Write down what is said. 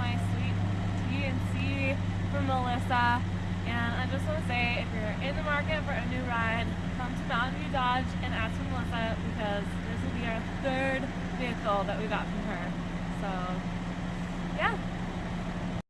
my sweet TNC from Melissa. And I just want to say, if you're in the market for a new ride, come to Mountain View Dodge and ask for Melissa because this will be our third vehicle that we got from her.